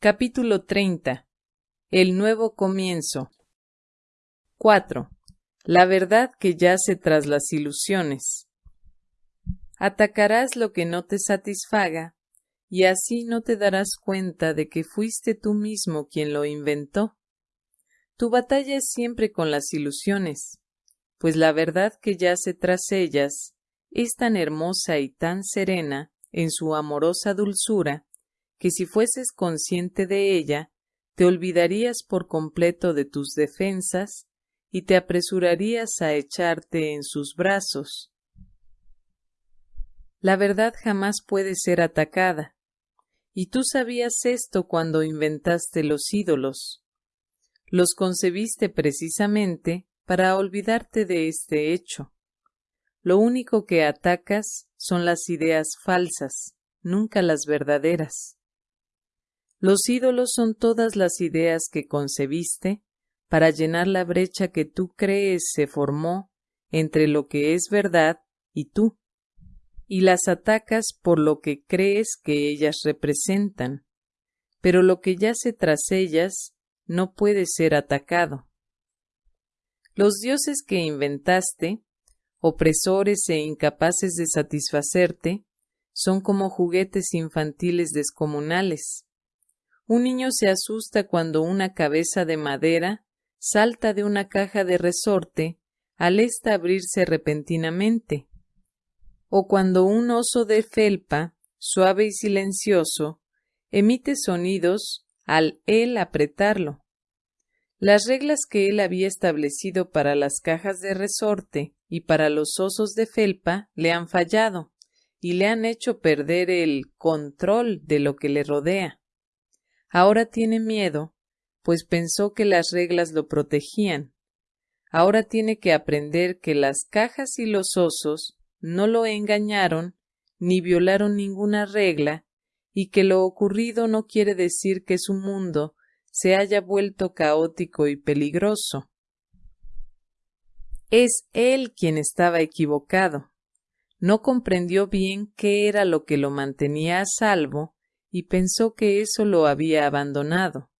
Capítulo 30. El nuevo comienzo. 4. La verdad que yace tras las ilusiones. Atacarás lo que no te satisfaga, y así no te darás cuenta de que fuiste tú mismo quien lo inventó. Tu batalla es siempre con las ilusiones, pues la verdad que yace tras ellas es tan hermosa y tan serena en su amorosa dulzura, que si fueses consciente de ella, te olvidarías por completo de tus defensas y te apresurarías a echarte en sus brazos. La verdad jamás puede ser atacada, y tú sabías esto cuando inventaste los ídolos. Los concebiste precisamente para olvidarte de este hecho. Lo único que atacas son las ideas falsas, nunca las verdaderas. Los ídolos son todas las ideas que concebiste para llenar la brecha que tú crees se formó entre lo que es verdad y tú, y las atacas por lo que crees que ellas representan, pero lo que yace tras ellas no puede ser atacado. Los dioses que inventaste, opresores e incapaces de satisfacerte, son como juguetes infantiles descomunales, un niño se asusta cuando una cabeza de madera salta de una caja de resorte al esta abrirse repentinamente, o cuando un oso de felpa, suave y silencioso, emite sonidos al él apretarlo. Las reglas que él había establecido para las cajas de resorte y para los osos de felpa le han fallado y le han hecho perder el control de lo que le rodea. Ahora tiene miedo, pues pensó que las reglas lo protegían. Ahora tiene que aprender que las cajas y los osos no lo engañaron ni violaron ninguna regla y que lo ocurrido no quiere decir que su mundo se haya vuelto caótico y peligroso. Es él quien estaba equivocado. No comprendió bien qué era lo que lo mantenía a salvo y pensó que eso lo había abandonado.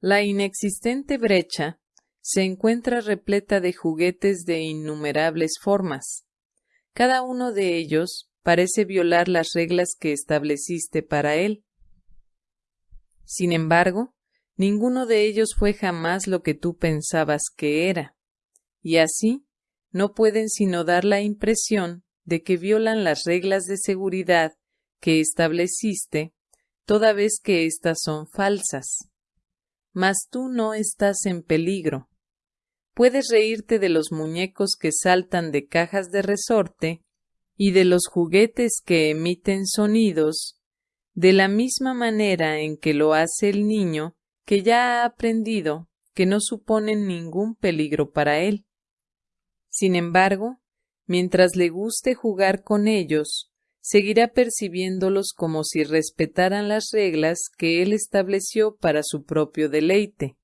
La inexistente brecha se encuentra repleta de juguetes de innumerables formas. Cada uno de ellos parece violar las reglas que estableciste para él. Sin embargo, ninguno de ellos fue jamás lo que tú pensabas que era, y así no pueden sino dar la impresión de que violan las reglas de seguridad que estableciste toda vez que éstas son falsas. Mas tú no estás en peligro. Puedes reírte de los muñecos que saltan de cajas de resorte y de los juguetes que emiten sonidos, de la misma manera en que lo hace el niño que ya ha aprendido que no suponen ningún peligro para él. Sin embargo, mientras le guste jugar con ellos, seguirá percibiéndolos como si respetaran las reglas que él estableció para su propio deleite.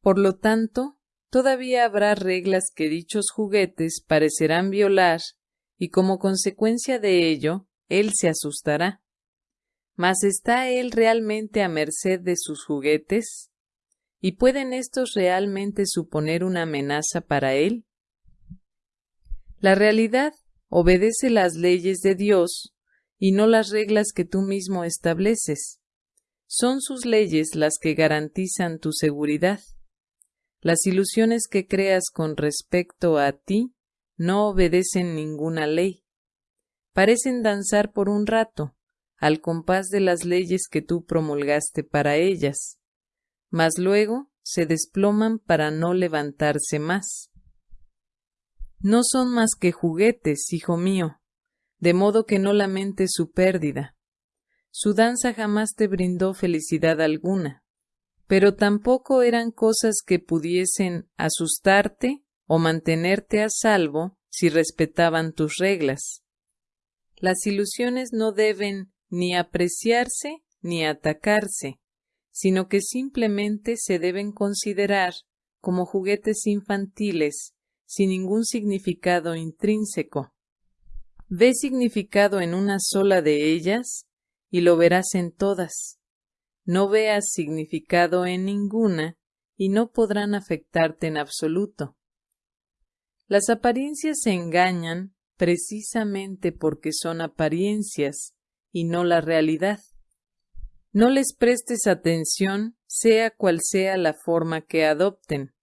Por lo tanto, todavía habrá reglas que dichos juguetes parecerán violar, y como consecuencia de ello, él se asustará. Mas ¿está él realmente a merced de sus juguetes? ¿Y pueden estos realmente suponer una amenaza para él? La realidad Obedece las leyes de Dios y no las reglas que tú mismo estableces. Son sus leyes las que garantizan tu seguridad. Las ilusiones que creas con respecto a ti no obedecen ninguna ley. Parecen danzar por un rato, al compás de las leyes que tú promulgaste para ellas, mas luego se desploman para no levantarse más. No son más que juguetes, hijo mío, de modo que no lamentes su pérdida. Su danza jamás te brindó felicidad alguna, pero tampoco eran cosas que pudiesen asustarte o mantenerte a salvo si respetaban tus reglas. Las ilusiones no deben ni apreciarse ni atacarse, sino que simplemente se deben considerar como juguetes infantiles sin ningún significado intrínseco. Ve significado en una sola de ellas y lo verás en todas. no veas significado en ninguna y no podrán afectarte en absoluto. Las apariencias se engañan precisamente porque son apariencias y no la realidad. No les prestes atención, sea cual sea la forma que adopten.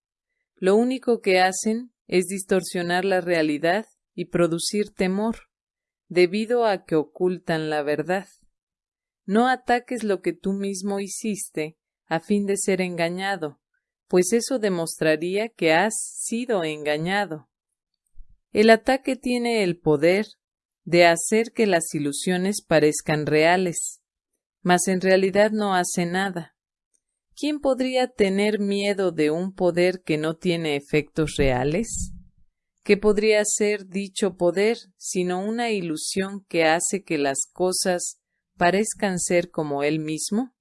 Lo único que hacen es distorsionar la realidad y producir temor, debido a que ocultan la verdad. No ataques lo que tú mismo hiciste a fin de ser engañado, pues eso demostraría que has sido engañado. El ataque tiene el poder de hacer que las ilusiones parezcan reales, mas en realidad no hace nada. ¿Quién podría tener miedo de un poder que no tiene efectos reales? ¿Qué podría ser dicho poder sino una ilusión que hace que las cosas parezcan ser como él mismo?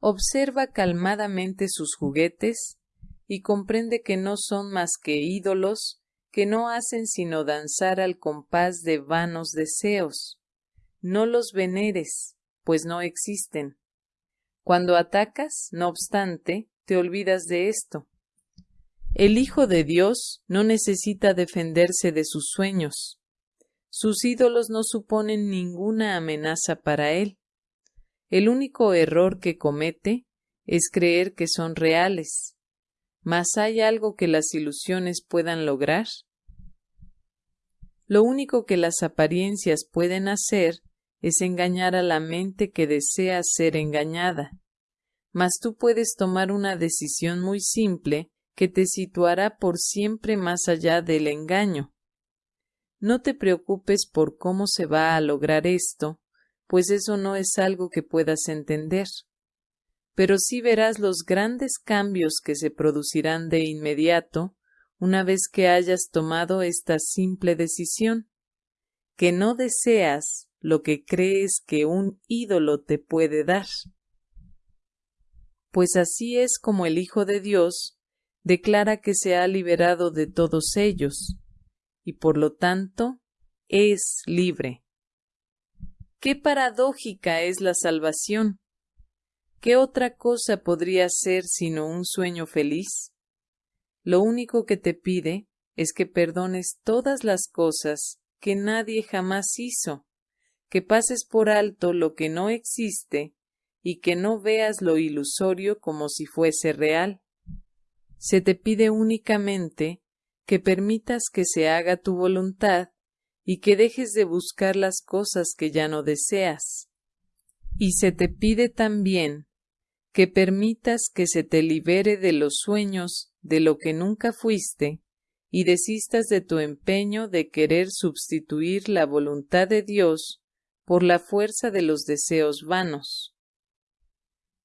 Observa calmadamente sus juguetes y comprende que no son más que ídolos que no hacen sino danzar al compás de vanos deseos. No los veneres, pues no existen. Cuando atacas, no obstante, te olvidas de esto. El Hijo de Dios no necesita defenderse de sus sueños. Sus ídolos no suponen ninguna amenaza para él. El único error que comete es creer que son reales. ¿Mas hay algo que las ilusiones puedan lograr? Lo único que las apariencias pueden hacer es engañar a la mente que desea ser engañada. Mas tú puedes tomar una decisión muy simple que te situará por siempre más allá del engaño. No te preocupes por cómo se va a lograr esto, pues eso no es algo que puedas entender. Pero sí verás los grandes cambios que se producirán de inmediato una vez que hayas tomado esta simple decisión, que no deseas lo que crees que un ídolo te puede dar. Pues así es como el Hijo de Dios declara que se ha liberado de todos ellos, y por lo tanto es libre. Qué paradójica es la salvación. ¿Qué otra cosa podría ser sino un sueño feliz? Lo único que te pide es que perdones todas las cosas que nadie jamás hizo, que pases por alto lo que no existe y que no veas lo ilusorio como si fuese real. Se te pide únicamente que permitas que se haga tu voluntad y que dejes de buscar las cosas que ya no deseas. Y se te pide también que permitas que se te libere de los sueños de lo que nunca fuiste y desistas de tu empeño de querer sustituir la voluntad de Dios por la fuerza de los deseos vanos.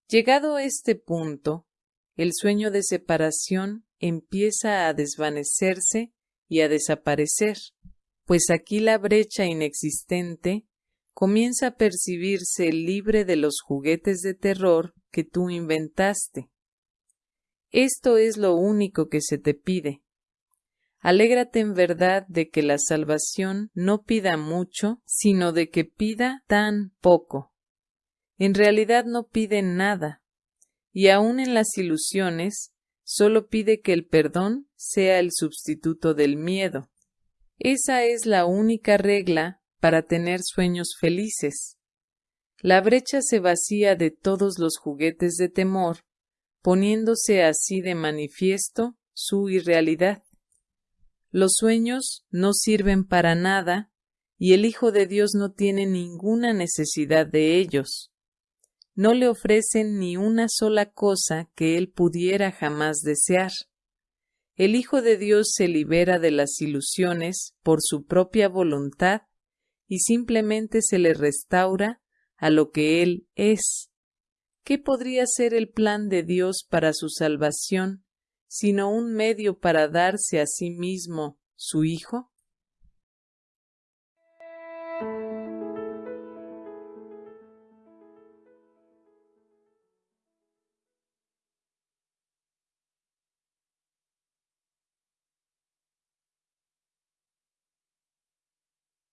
Llegado este punto, el sueño de separación empieza a desvanecerse y a desaparecer, pues aquí la brecha inexistente comienza a percibirse libre de los juguetes de terror que tú inventaste. Esto es lo único que se te pide. Alégrate en verdad de que la salvación no pida mucho, sino de que pida tan poco. En realidad no pide nada, y aun en las ilusiones solo pide que el perdón sea el sustituto del miedo. Esa es la única regla para tener sueños felices. La brecha se vacía de todos los juguetes de temor, poniéndose así de manifiesto su irrealidad. Los sueños no sirven para nada, y el Hijo de Dios no tiene ninguna necesidad de ellos no le ofrecen ni una sola cosa que él pudiera jamás desear. El Hijo de Dios se libera de las ilusiones por su propia voluntad y simplemente se le restaura a lo que Él es. ¿Qué podría ser el plan de Dios para su salvación sino un medio para darse a sí mismo su Hijo?